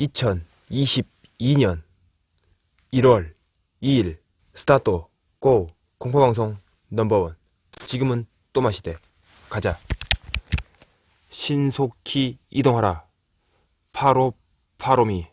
2022년 1월 2일 스타트 고 공포방송 넘버원. 지금은 또 마시대. 가자. 신속히 이동하라. 파로 파로미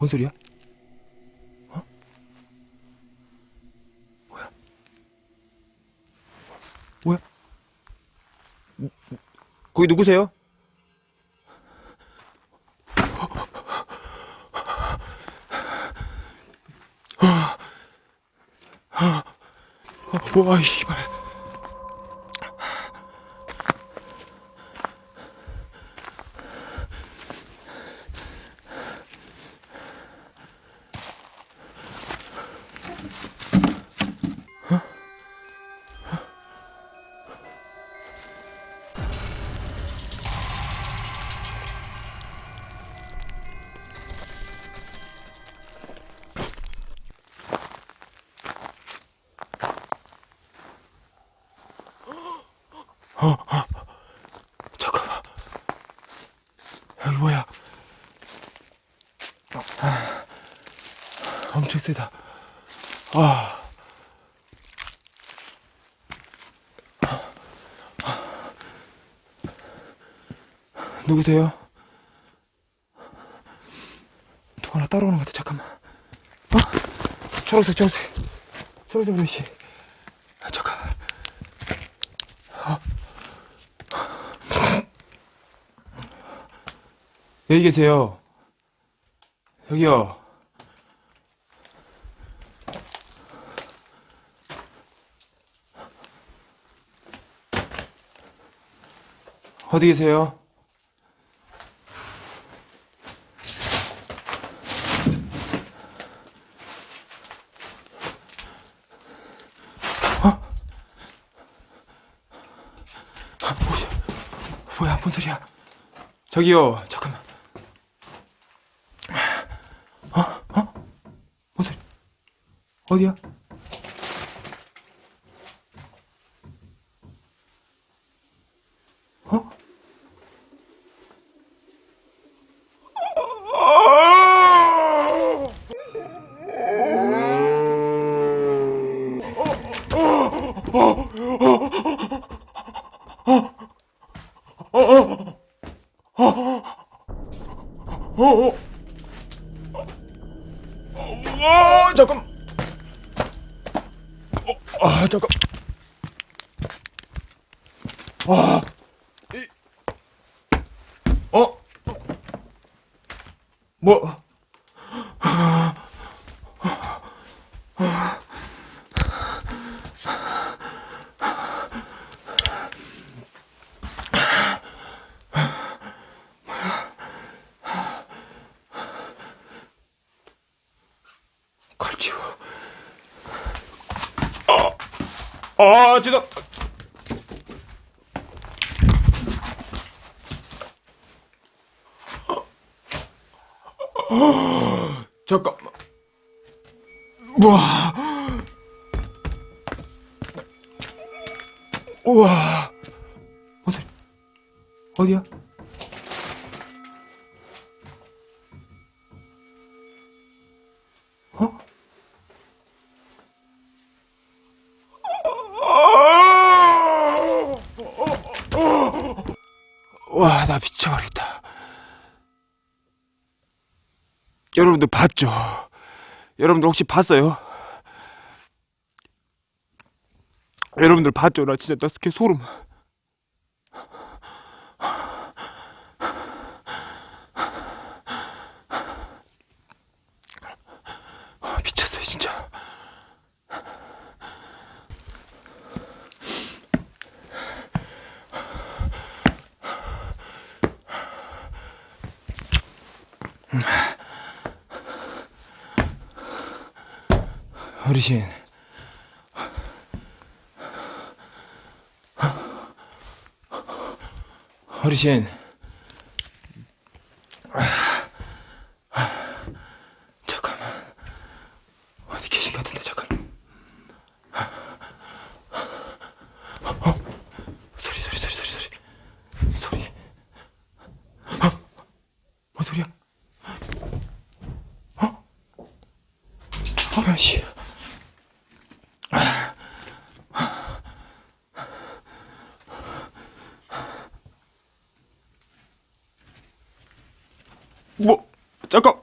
뭔 소리야? 어? 뭐야? 뭐야? 음, 음, 거기 누구세요? 어, 와, 씨발. 세다. 아. 누구세요? 누가 나 따라오는 것 같아. 잠깐만. 어? 초록색, 초록색. 초록색 브러쉬. 아, 잠깐. 여기 계세요. 여기요. 어디 계세요? 어? 아, 뭐야? 뭔 소리야? 저기요. 잠깐만. 어? 어? 뭔 소리? 어디야? 와 잠깐. 어, 아 잠깐. 와. 이. 어? 뭐? 걸치워. 아, 아, 죄송. 아, 잠깐만. 우와. 우와. 뭔 소리? 어디야? 와, 나 미쳐버리겠다. 여러분들 봤죠? 여러분들 혹시 봤어요? 여러분들 봤죠? 나 진짜 나 스케 소름. 미쳤어요, 진짜. 어르신. 어르신. 잠깐만. 어디 계신 것 같은데, 잠깐. 어? 소리, 소리, 소리, 소리, 소리. 소리. 어? 뭔 소리야? 어? 어, 씨. 뭐, 잠깐.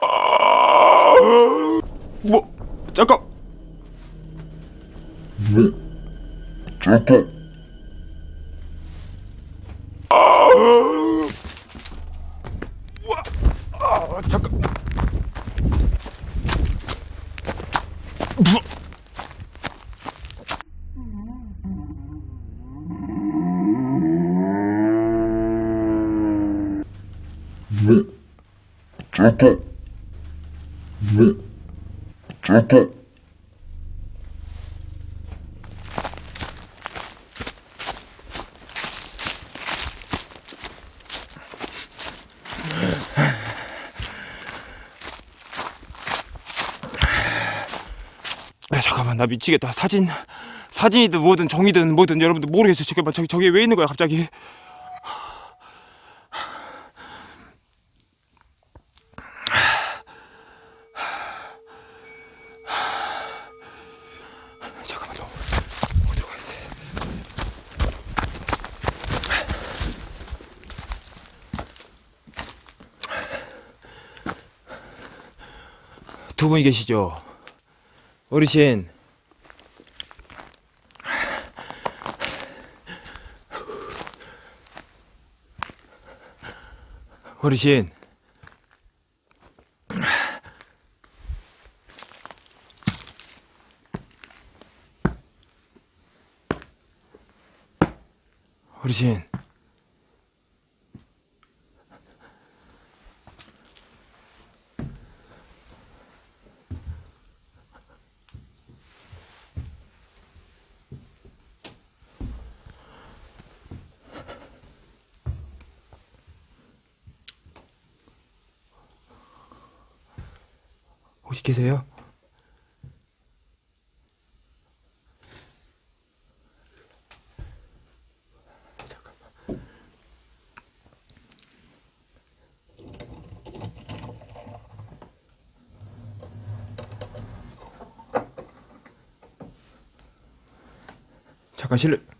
아, 뭐, 잠깐. 잠깐. 아, 잠깐. 네. 잠깐. 네. 잠깐. 야, 잠깐만, 나 미치겠다. 사진, 사진이든 뭐든 정이든 뭐든 여러분들 모르겠어요. 저기, 저기 왜 있는 거야, 갑자기? 잠깐만, 너 어디로 가야 돼? 두 분이 계시죠? 어르신. 어르신. 어르신. 혹시 계세요? 잠깐 실례.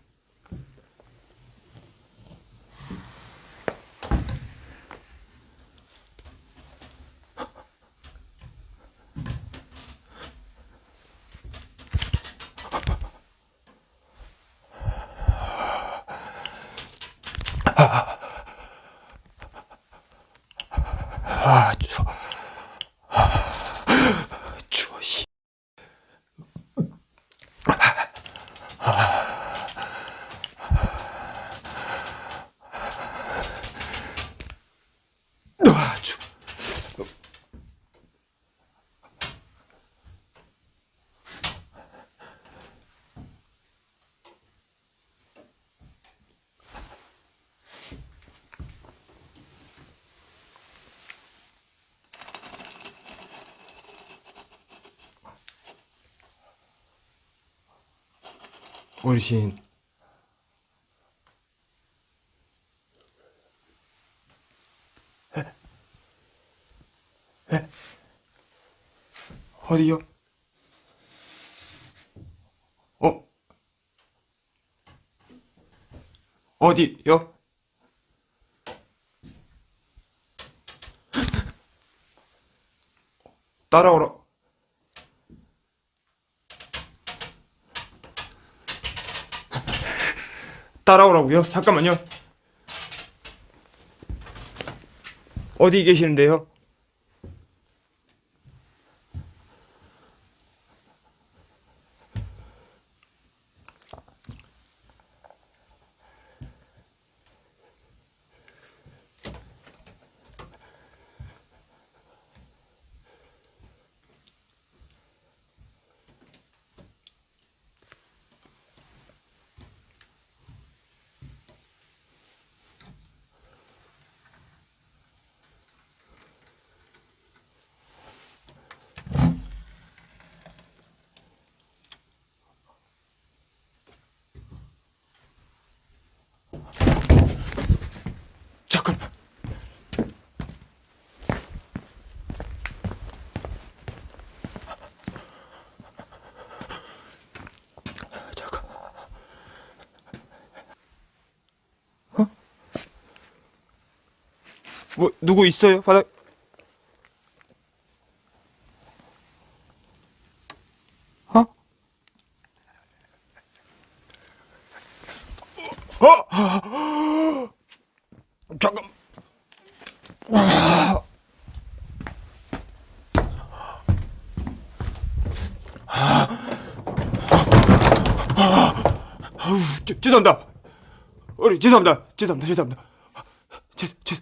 어르신. 에? 에? 어디요? 어? 어디요? 따라오라. 따라오라고요? 잠깐만요. 어디 계시는데요? 뭐 누구 있어요? 바닥 어? 어? 잠깐 죄송합니다. 어리 죄송합니다. 죄송합니다. 죄송합니다. 죄, 죄.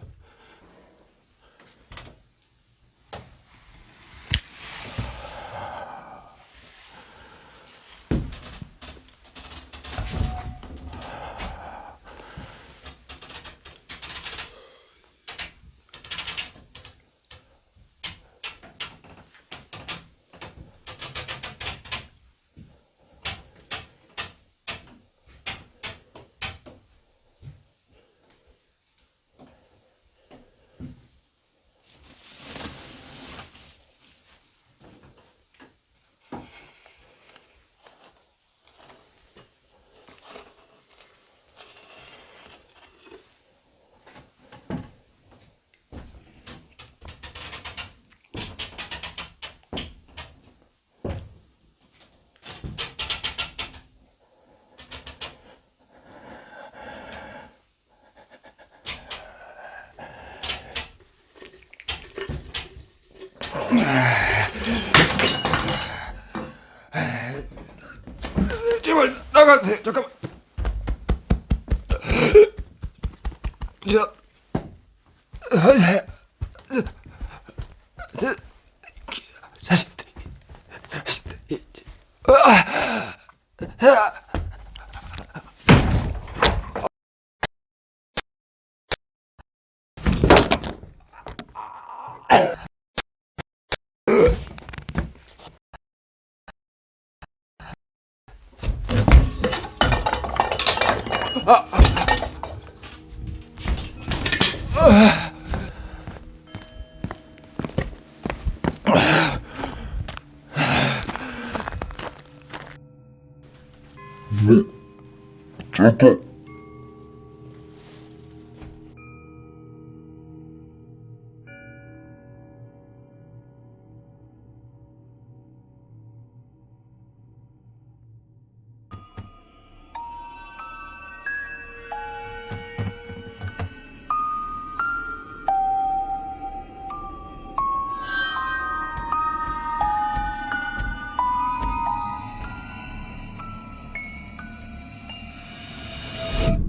제발 나가세요. 잠깐만. 저 자식들이 네, 저도